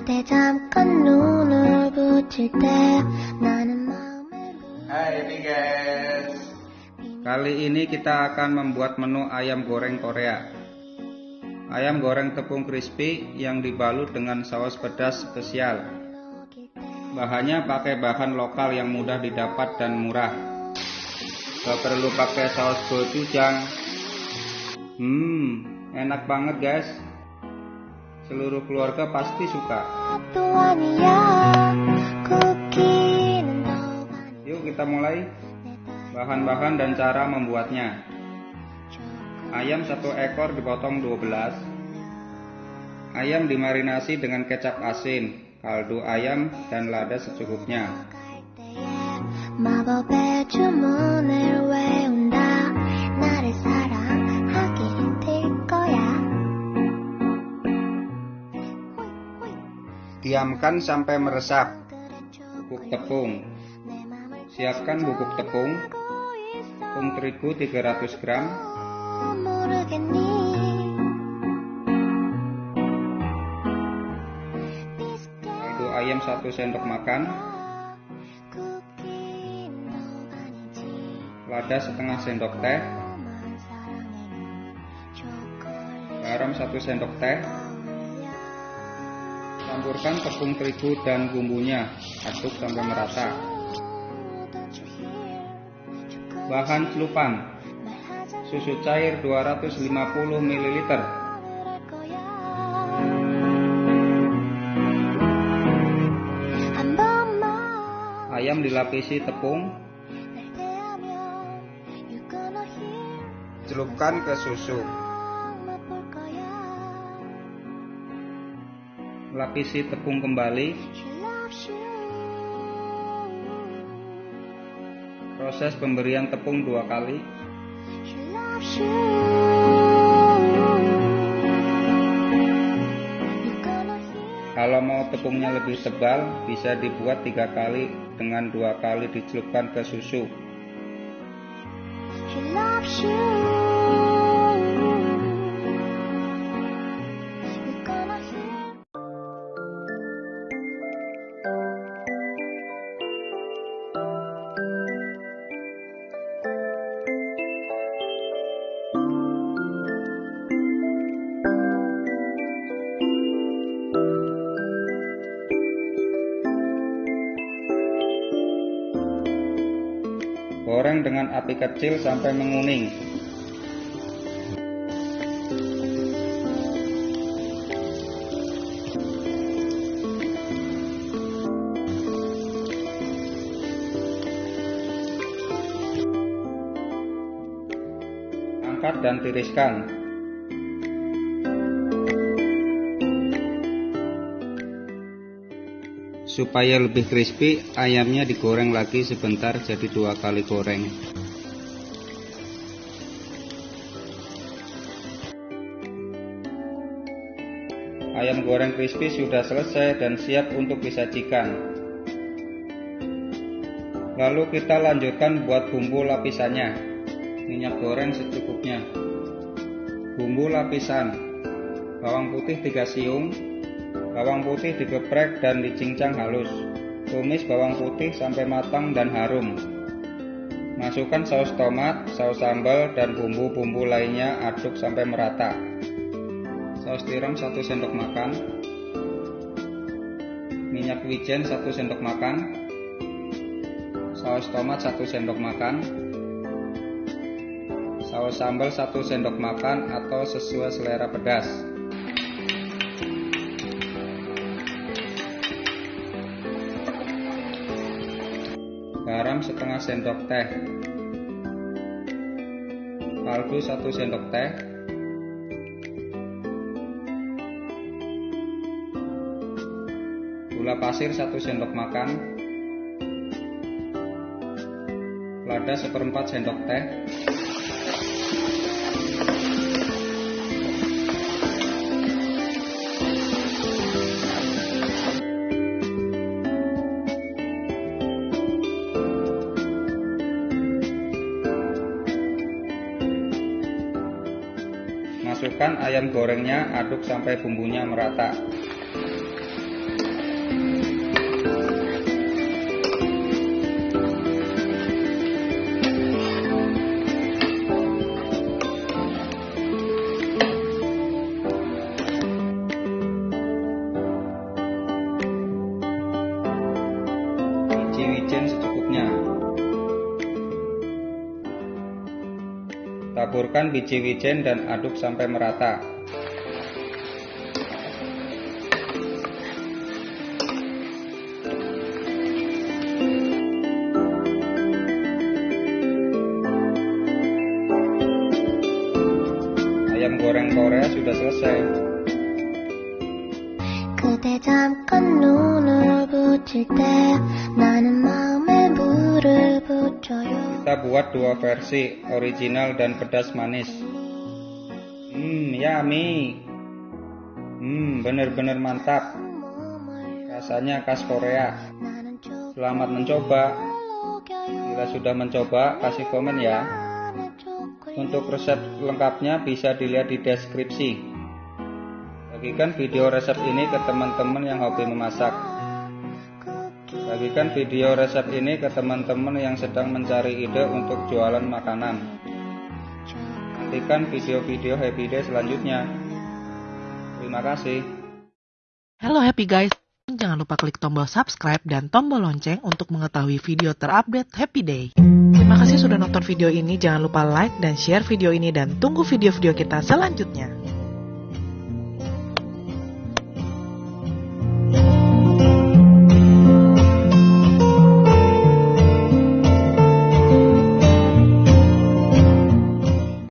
그대 잠깐 눈을 붙일 때 나는 마음을 Hai ini guys Kali ini kita akan membuat menu ayam goreng Korea Ayam goreng tepung crispy yang dibalut dengan saus pedas spesial Bahannya pakai bahan lokal yang mudah didapat dan murah Gak perlu pakai saus gochujang Hmm, enak banget guys Seluruh keluarga pasti suka. Yuk kita mulai bahan-bahan dan cara membuatnya. Ayam satu ekor dipotong 12. Ayam dimarinasi dengan kecap asin, kaldu ayam dan lada secukupnya. diamkan sampai meresap. Bubuk tepung. Siapkan bubuk tepung. Tepung terigu 300 gram. Itu ayam 1 sendok makan. Lada setengah sendok teh. Garam 1 sendok teh. Campurkan tepung terigu dan bumbunya Aduk sampai merata. Bahan celupan Susu cair 250 ml Ayam dilapisi tepung. Celupkan ke susu Lapisi tepung kembali Proses pemberian tepung dua kali Kalau mau tepungnya lebih tebal Bisa dibuat tiga kali Dengan dua kali dicelupkan ke susu She you. Goreng dengan api kecil sampai menguning. Angkat dan tiriskan Supaya lebih crispy, ayamnya digoreng lagi sebentar jadi dua kali goreng. Ayam goreng crispy sudah selesai dan siap untuk disajikan. Lalu kita lanjutkan buat bumbu lapisannya. Minyak goreng secukupnya. Bumbu lapisan. Bawang putih 3 siung, Bawang putih digeprek dan dicincang halus. Tumis bawang putih sampai matang dan harum. Masukkan saus tomat, saus sambal, dan bumbu-bumbu lainnya aduk sampai merata. Saus tiram 1 sendok makan. Minyak wijen 1 sendok makan. Saus tomat 1 sendok makan. Saus sambal 1 sendok makan atau sesuai selera pedas. Garam setengah sendok teh. Kaldu satu sendok teh. Gula pasir satu sendok makan. Lada seperempat sendok teh Masukkan ayam gorengnya, aduk sampai bumbunya merata. Taburkan biji wijen dan aduk sampai merata. Ayam goreng Korea sudah selesai. 그대 잠깐 눈을 붙일 때 나는 마음에 물을 붙여요 Kita buat dua versi, original dan pedas manis. Hmm, yummy. Hmm, bener-bener mantap. Rasanya khas Korea. Selamat mencoba. Bila sudah mencoba, kasih komen ya. Untuk resep lengkapnya bisa dilihat di deskripsi. Bagikan video resep ini ke teman-teman yang hobi memasak. Bagikan video resep ini ke teman-teman yang sedang mencari ide untuk jualan makanan. Nantikan video-video Happy Day selanjutnya. Terima kasih. Halo Happy Guys, jangan lupa klik tombol subscribe dan tombol lonceng untuk mengetahui video terupdate Happy Day. Terima kasih sudah nonton video ini, jangan lupa like dan share video ini dan tunggu video-video kita selanjutnya.